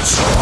Watch!